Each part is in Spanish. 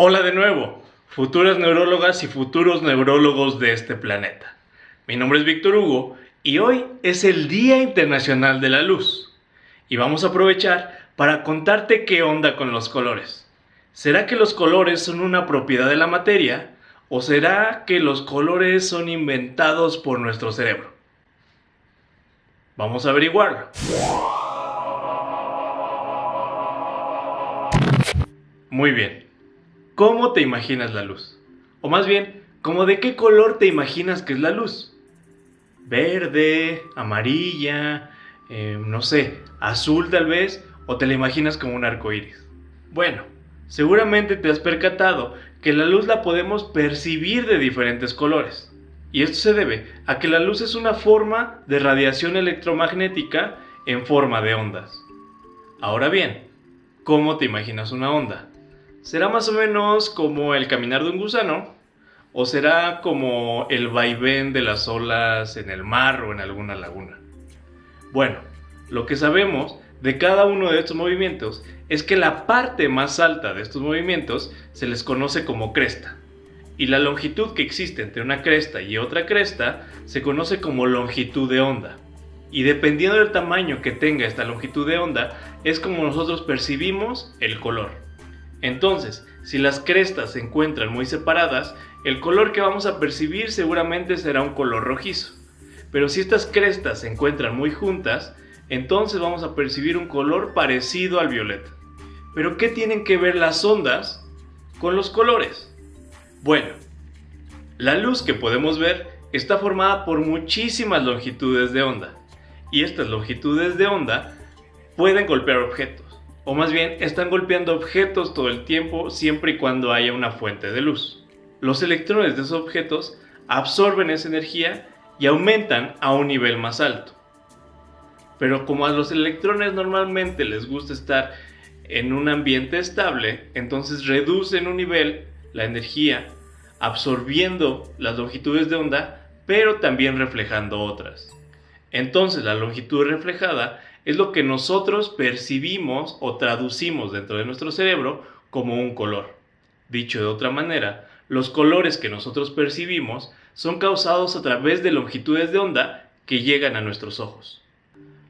Hola de nuevo, futuras neurólogas y futuros neurólogos de este planeta. Mi nombre es Víctor Hugo y hoy es el Día Internacional de la Luz. Y vamos a aprovechar para contarte qué onda con los colores. ¿Será que los colores son una propiedad de la materia o será que los colores son inventados por nuestro cerebro? Vamos a averiguarlo. Muy bien. ¿Cómo te imaginas la luz? O más bien, ¿cómo de qué color te imaginas que es la luz? Verde, amarilla, eh, no sé, azul tal vez, o te la imaginas como un arco iris. Bueno, seguramente te has percatado que la luz la podemos percibir de diferentes colores. Y esto se debe a que la luz es una forma de radiación electromagnética en forma de ondas. Ahora bien, ¿cómo te imaginas una onda? ¿Será más o menos como el caminar de un gusano? ¿O será como el vaivén de las olas en el mar o en alguna laguna? Bueno, lo que sabemos de cada uno de estos movimientos es que la parte más alta de estos movimientos se les conoce como cresta. Y la longitud que existe entre una cresta y otra cresta se conoce como longitud de onda. Y dependiendo del tamaño que tenga esta longitud de onda, es como nosotros percibimos el color. Entonces, si las crestas se encuentran muy separadas, el color que vamos a percibir seguramente será un color rojizo. Pero si estas crestas se encuentran muy juntas, entonces vamos a percibir un color parecido al violeta. Pero ¿qué tienen que ver las ondas con los colores? Bueno, la luz que podemos ver está formada por muchísimas longitudes de onda. Y estas longitudes de onda pueden golpear objetos o más bien están golpeando objetos todo el tiempo siempre y cuando haya una fuente de luz. Los electrones de esos objetos absorben esa energía y aumentan a un nivel más alto. Pero como a los electrones normalmente les gusta estar en un ambiente estable, entonces reducen un nivel la energía absorbiendo las longitudes de onda, pero también reflejando otras. Entonces la longitud reflejada es lo que nosotros percibimos o traducimos dentro de nuestro cerebro como un color. Dicho de otra manera, los colores que nosotros percibimos son causados a través de longitudes de onda que llegan a nuestros ojos.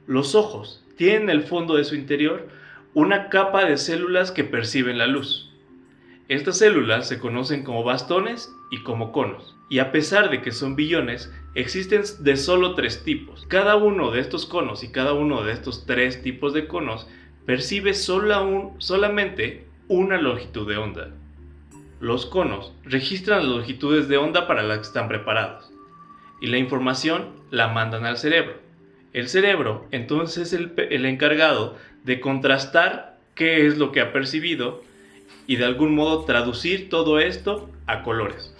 Los ojos tienen en el fondo de su interior una capa de células que perciben la luz. Estas células se conocen como bastones y como conos y a pesar de que son billones, existen de solo tres tipos. Cada uno de estos conos y cada uno de estos tres tipos de conos percibe solamente una longitud de onda. Los conos registran las longitudes de onda para las que están preparados y la información la mandan al cerebro. El cerebro entonces es el, el encargado de contrastar qué es lo que ha percibido y de algún modo traducir todo esto a colores.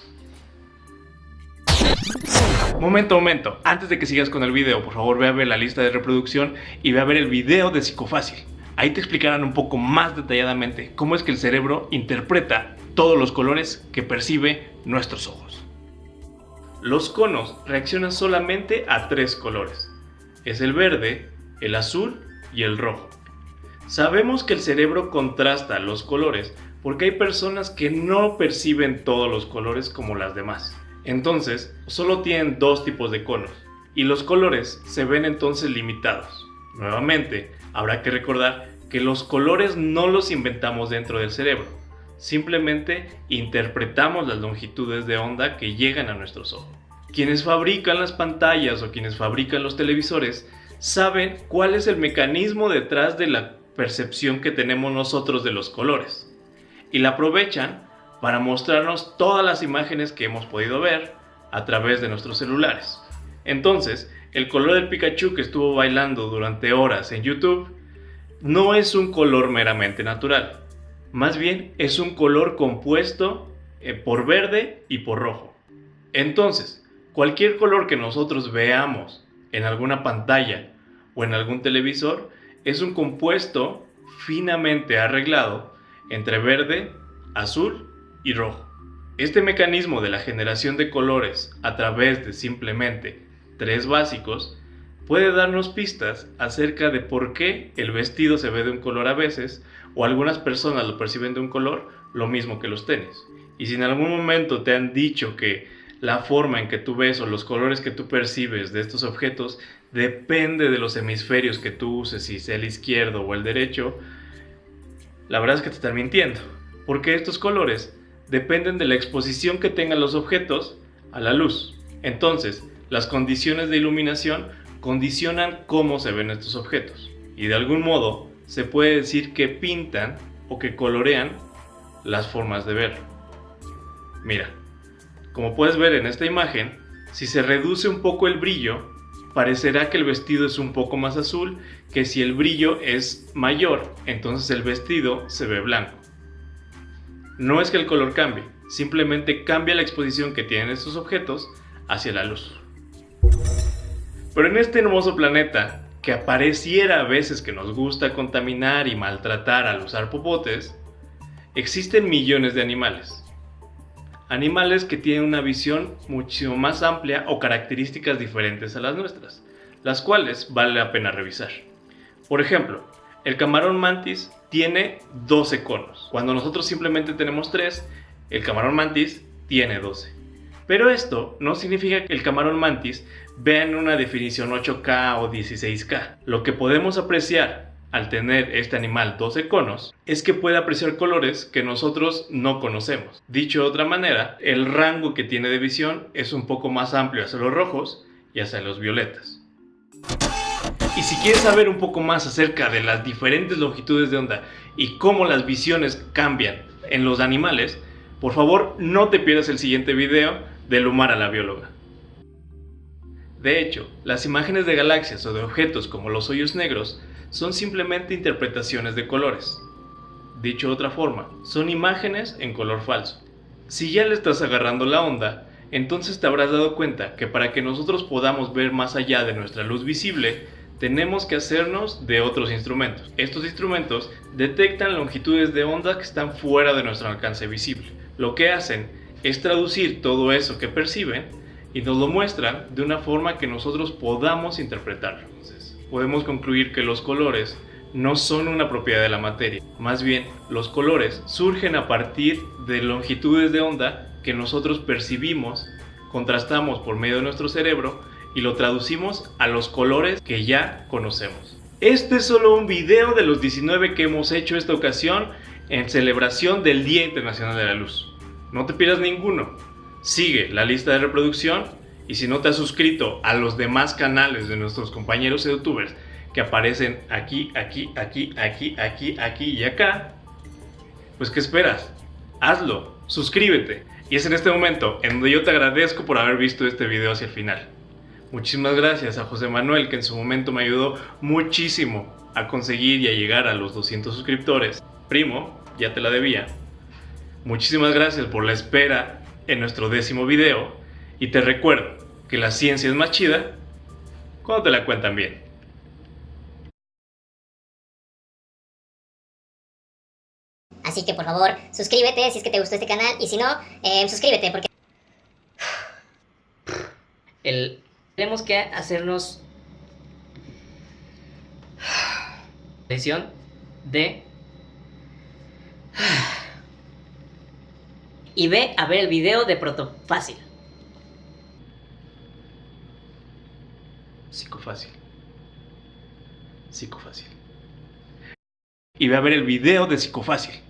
Momento, momento. Antes de que sigas con el video, por favor ve a ver la lista de reproducción y ve a ver el video de Psicofácil. Ahí te explicarán un poco más detalladamente cómo es que el cerebro interpreta todos los colores que percibe nuestros ojos. Los conos reaccionan solamente a tres colores. Es el verde, el azul y el rojo. Sabemos que el cerebro contrasta los colores porque hay personas que no perciben todos los colores como las demás. Entonces, solo tienen dos tipos de conos y los colores se ven entonces limitados. Nuevamente, habrá que recordar que los colores no los inventamos dentro del cerebro, simplemente interpretamos las longitudes de onda que llegan a nuestros ojos. Quienes fabrican las pantallas o quienes fabrican los televisores saben cuál es el mecanismo detrás de la percepción que tenemos nosotros de los colores y la aprovechan para mostrarnos todas las imágenes que hemos podido ver a través de nuestros celulares. Entonces, el color del Pikachu que estuvo bailando durante horas en YouTube no es un color meramente natural, más bien es un color compuesto eh, por verde y por rojo. Entonces, cualquier color que nosotros veamos en alguna pantalla o en algún televisor es un compuesto finamente arreglado entre verde, azul y rojo. Este mecanismo de la generación de colores a través de simplemente tres básicos puede darnos pistas acerca de por qué el vestido se ve de un color a veces o algunas personas lo perciben de un color lo mismo que los tenis. Y si en algún momento te han dicho que la forma en que tú ves o los colores que tú percibes de estos objetos depende de los hemisferios que tú uses, si sea el izquierdo o el derecho, la verdad es que te están mintiendo, porque estos colores dependen de la exposición que tengan los objetos a la luz. Entonces, las condiciones de iluminación condicionan cómo se ven estos objetos. Y de algún modo, se puede decir que pintan o que colorean las formas de verlo. Mira, como puedes ver en esta imagen, si se reduce un poco el brillo, parecerá que el vestido es un poco más azul que si el brillo es mayor, entonces el vestido se ve blanco. No es que el color cambie, simplemente cambia la exposición que tienen estos objetos hacia la luz. Pero en este hermoso planeta, que apareciera a veces que nos gusta contaminar y maltratar al usar popotes, existen millones de animales. Animales que tienen una visión muchísimo más amplia o características diferentes a las nuestras, las cuales vale la pena revisar. Por ejemplo, el camarón mantis tiene 12 conos. Cuando nosotros simplemente tenemos 3, el camarón mantis tiene 12. Pero esto no significa que el camarón mantis vea en una definición 8K o 16K. Lo que podemos apreciar al tener este animal 12 conos es que puede apreciar colores que nosotros no conocemos. Dicho de otra manera, el rango que tiene de visión es un poco más amplio hacia los rojos y hacia los violetas. Y si quieres saber un poco más acerca de las diferentes longitudes de onda y cómo las visiones cambian en los animales, por favor no te pierdas el siguiente video de a la bióloga. De hecho, las imágenes de galaxias o de objetos como los hoyos negros son simplemente interpretaciones de colores. Dicho de otra forma, son imágenes en color falso. Si ya le estás agarrando la onda, entonces te habrás dado cuenta que para que nosotros podamos ver más allá de nuestra luz visible, tenemos que hacernos de otros instrumentos. Estos instrumentos detectan longitudes de onda que están fuera de nuestro alcance visible. Lo que hacen es traducir todo eso que perciben y nos lo muestran de una forma que nosotros podamos interpretarlo. podemos concluir que los colores no son una propiedad de la materia, más bien los colores surgen a partir de longitudes de onda que nosotros percibimos, contrastamos por medio de nuestro cerebro y lo traducimos a los colores que ya conocemos. Este es solo un video de los 19 que hemos hecho esta ocasión en celebración del Día Internacional de la Luz. No te pierdas ninguno. Sigue la lista de reproducción y si no te has suscrito a los demás canales de nuestros compañeros youtubers que aparecen aquí, aquí, aquí, aquí, aquí, aquí y acá, pues ¿qué esperas? Hazlo, suscríbete. Y es en este momento en donde yo te agradezco por haber visto este video hacia el final. Muchísimas gracias a José Manuel que en su momento me ayudó muchísimo a conseguir y a llegar a los 200 suscriptores. Primo, ya te la debía. Muchísimas gracias por la espera en nuestro décimo video y te recuerdo que la ciencia es más chida cuando te la cuentan bien. Así que por favor, suscríbete si es que te gustó este canal y si no, eh, suscríbete porque... El tenemos que hacernos lesión de y ve a ver el video de Protofácil. Psicofácil. Psicofácil. Y ve a ver el video de Psicofácil.